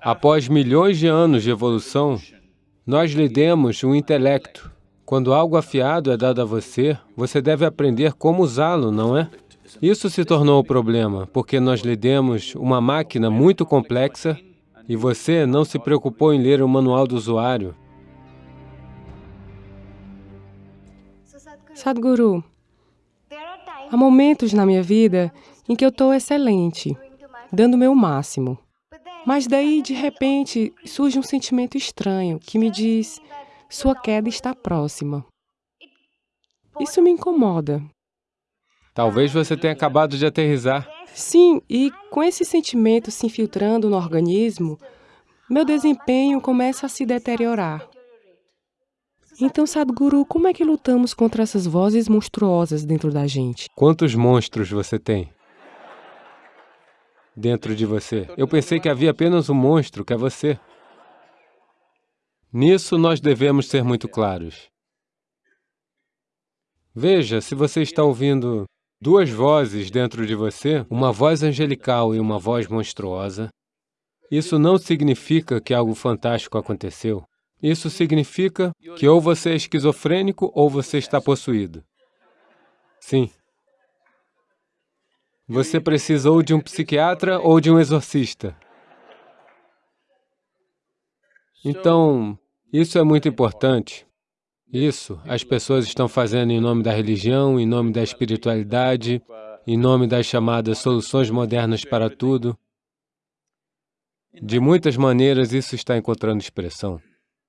Após milhões de anos de evolução, nós lhe demos um intelecto. Quando algo afiado é dado a você, você deve aprender como usá-lo, não é? Isso se tornou o problema, porque nós lhe demos uma máquina muito complexa e você não se preocupou em ler o manual do usuário. Sadhguru, há momentos na minha vida em que eu estou excelente, dando o meu máximo. Mas daí, de repente, surge um sentimento estranho que me diz, sua queda está próxima. Isso me incomoda. Talvez você tenha acabado de aterrizar. Sim, e com esse sentimento se infiltrando no organismo, meu desempenho começa a se deteriorar. Então, Sadhguru, como é que lutamos contra essas vozes monstruosas dentro da gente? Quantos monstros você tem? Dentro de você. Eu pensei que havia apenas um monstro, que é você. Nisso nós devemos ser muito claros. Veja, se você está ouvindo duas vozes dentro de você, uma voz angelical e uma voz monstruosa, isso não significa que algo fantástico aconteceu. Isso significa que ou você é esquizofrênico ou você está possuído. Sim. Você precisa ou de um psiquiatra ou de um exorcista. Então, isso é muito importante. Isso, as pessoas estão fazendo em nome da religião, em nome da espiritualidade, em nome das chamadas soluções modernas para tudo. De muitas maneiras, isso está encontrando expressão.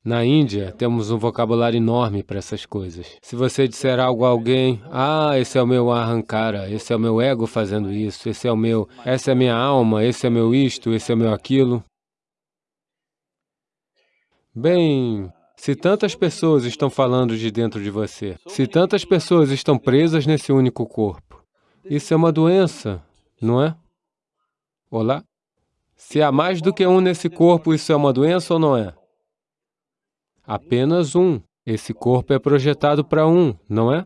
Na Índia, temos um vocabulário enorme para essas coisas. Se você disser algo a alguém, ah, esse é o meu arrancara, esse é o meu ego fazendo isso, esse é o meu, essa é a minha alma, esse é o meu isto, esse é o meu aquilo. Bem, se tantas pessoas estão falando de dentro de você, se tantas pessoas estão presas nesse único corpo, isso é uma doença, não é? Olá? Se há mais do que um nesse corpo, isso é uma doença ou não é? Apenas um. Esse corpo é projetado para um, não é?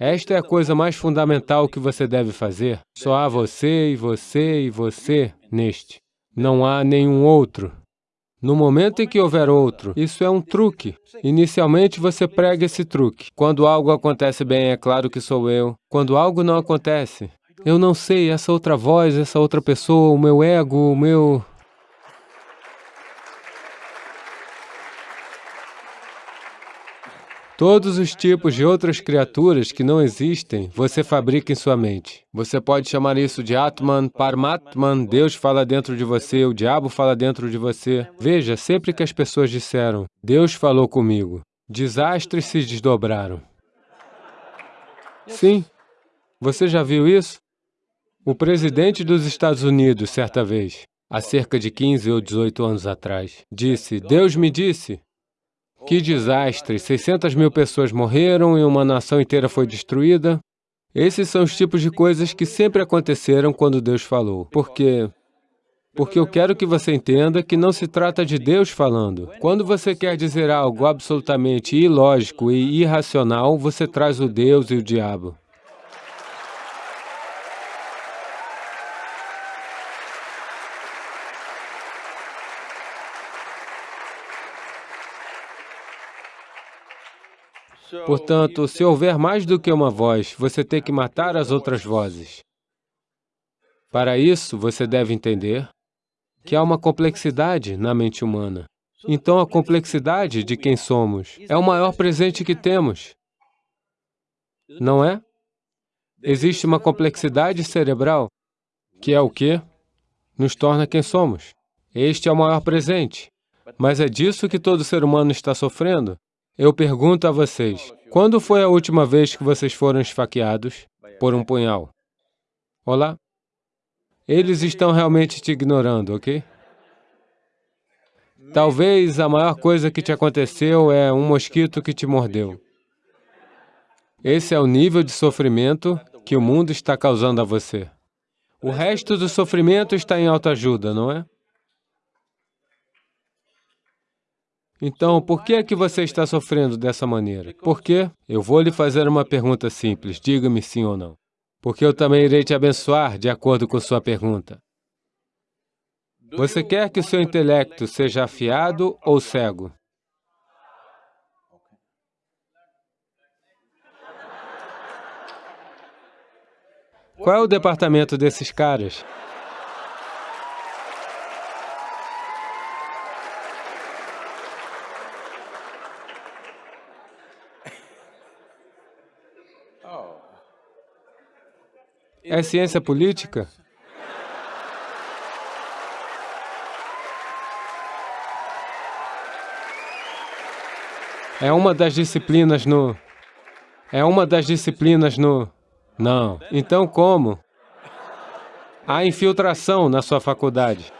Esta é a coisa mais fundamental que você deve fazer. Só há você e você e você neste. Não há nenhum outro. No momento em que houver outro, isso é um truque. Inicialmente você prega esse truque. Quando algo acontece bem, é claro que sou eu. Quando algo não acontece, eu não sei, essa outra voz, essa outra pessoa, o meu ego, o meu... Todos os tipos de outras criaturas que não existem, você fabrica em sua mente. Você pode chamar isso de Atman, Paramatman, Deus fala dentro de você, o diabo fala dentro de você. Veja, sempre que as pessoas disseram, Deus falou comigo, desastres se desdobraram. Sim, você já viu isso? O presidente dos Estados Unidos, certa vez, há cerca de 15 ou 18 anos atrás, disse, Deus me disse, que desastre! 600 mil pessoas morreram e uma nação inteira foi destruída. Esses são os tipos de coisas que sempre aconteceram quando Deus falou. Por quê? Porque eu quero que você entenda que não se trata de Deus falando. Quando você quer dizer algo absolutamente ilógico e irracional, você traz o Deus e o diabo. Portanto, se houver mais do que uma voz, você tem que matar as outras vozes. Para isso, você deve entender que há uma complexidade na mente humana. Então, a complexidade de quem somos é o maior presente que temos. Não é? Existe uma complexidade cerebral, que é o que nos torna quem somos. Este é o maior presente. Mas é disso que todo ser humano está sofrendo. Eu pergunto a vocês, quando foi a última vez que vocês foram esfaqueados por um punhal? Olá? Eles estão realmente te ignorando, ok? Talvez a maior coisa que te aconteceu é um mosquito que te mordeu. Esse é o nível de sofrimento que o mundo está causando a você. O resto do sofrimento está em autoajuda, não é? Então, por que é que você está sofrendo dessa maneira? Por quê? Eu vou lhe fazer uma pergunta simples, diga-me sim ou não. Porque eu também irei te abençoar de acordo com sua pergunta. Você quer que o seu intelecto seja afiado ou cego? Qual é o departamento desses caras? É ciência política? É uma das disciplinas no... É uma das disciplinas no... Não. Então como? Há infiltração na sua faculdade.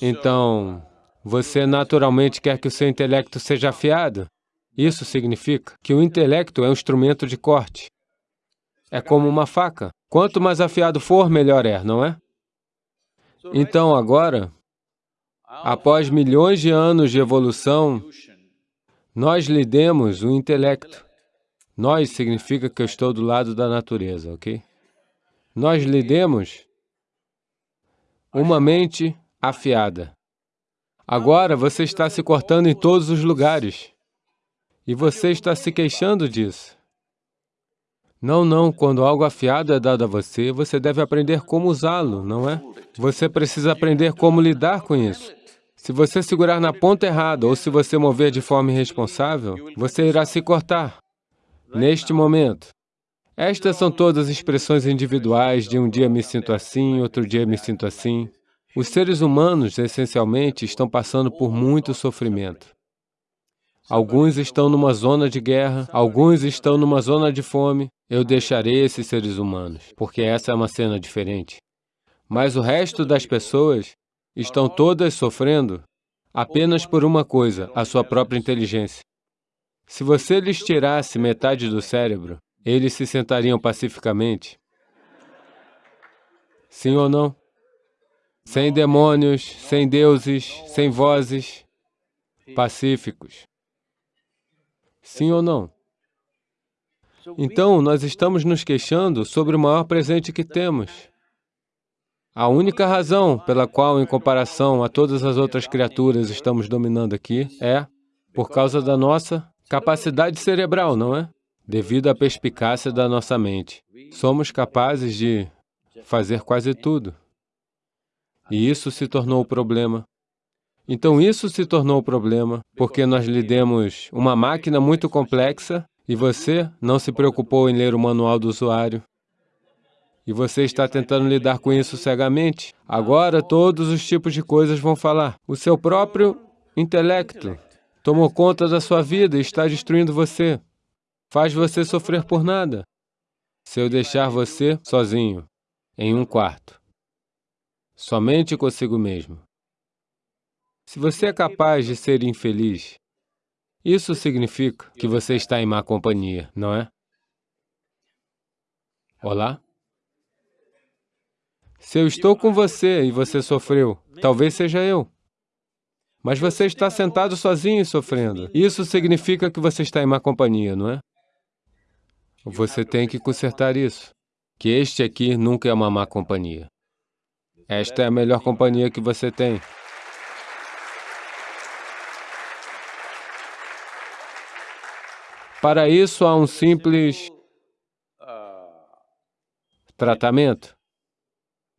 Então, você naturalmente quer que o seu intelecto seja afiado? Isso significa que o intelecto é um instrumento de corte. É como uma faca. Quanto mais afiado for, melhor é, não é? Então, agora, após milhões de anos de evolução, nós lhe demos o intelecto. Nós significa que eu estou do lado da natureza, ok? Nós lhe demos uma mente afiada. Agora você está se cortando em todos os lugares. E você está se queixando disso. Não, não, quando algo afiado é dado a você, você deve aprender como usá-lo, não é? Você precisa aprender como lidar com isso. Se você segurar na ponta errada ou se você mover de forma irresponsável, você irá se cortar. Neste momento, estas são todas expressões individuais de um dia me sinto assim, outro dia me sinto assim. Os seres humanos, essencialmente, estão passando por muito sofrimento. Alguns estão numa zona de guerra, alguns estão numa zona de fome. Eu deixarei esses seres humanos, porque essa é uma cena diferente. Mas o resto das pessoas estão todas sofrendo apenas por uma coisa, a sua própria inteligência. Se você lhes tirasse metade do cérebro, eles se sentariam pacificamente? Sim ou não? Sem demônios, sem deuses, sem vozes, pacíficos. Sim ou não? Então, nós estamos nos queixando sobre o maior presente que temos. A única razão pela qual, em comparação a todas as outras criaturas, estamos dominando aqui é por causa da nossa capacidade cerebral, não é? Devido à perspicácia da nossa mente. Somos capazes de fazer quase tudo. E isso se tornou o problema. Então isso se tornou o problema, porque nós lhe demos uma máquina muito complexa e você não se preocupou em ler o manual do usuário. E você está tentando lidar com isso cegamente. Agora todos os tipos de coisas vão falar. O seu próprio intelecto tomou conta da sua vida e está destruindo você. Faz você sofrer por nada. Se eu deixar você sozinho, em um quarto, somente consigo mesmo, se você é capaz de ser infeliz, isso significa que você está em má companhia, não é? Olá? Se eu estou com você e você sofreu, talvez seja eu. Mas você está sentado sozinho e sofrendo. Isso significa que você está em má companhia, não é? Você tem que consertar isso. Que este aqui nunca é uma má companhia. Esta é a melhor companhia que você tem. Para isso, há um simples tratamento.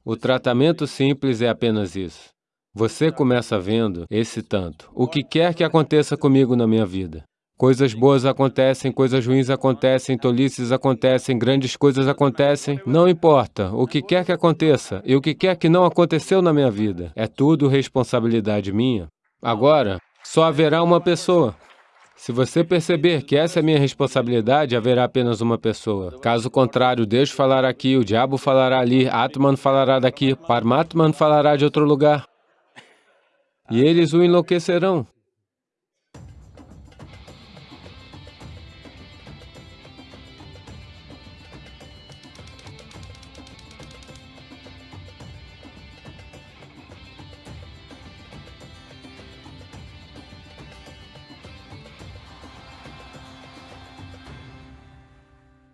O tratamento simples é apenas isso. Você começa vendo esse tanto. O que quer que aconteça comigo na minha vida. Coisas boas acontecem, coisas ruins acontecem, tolices acontecem, grandes coisas acontecem. Não importa, o que quer que aconteça e o que quer que não aconteceu na minha vida. É tudo responsabilidade minha. Agora, só haverá uma pessoa. Se você perceber que essa é minha responsabilidade, haverá apenas uma pessoa. Caso contrário, Deus falará aqui, o diabo falará ali, Atman falará daqui, Paramatman falará de outro lugar. E eles o enlouquecerão.